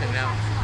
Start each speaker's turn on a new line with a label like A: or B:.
A: 怎么样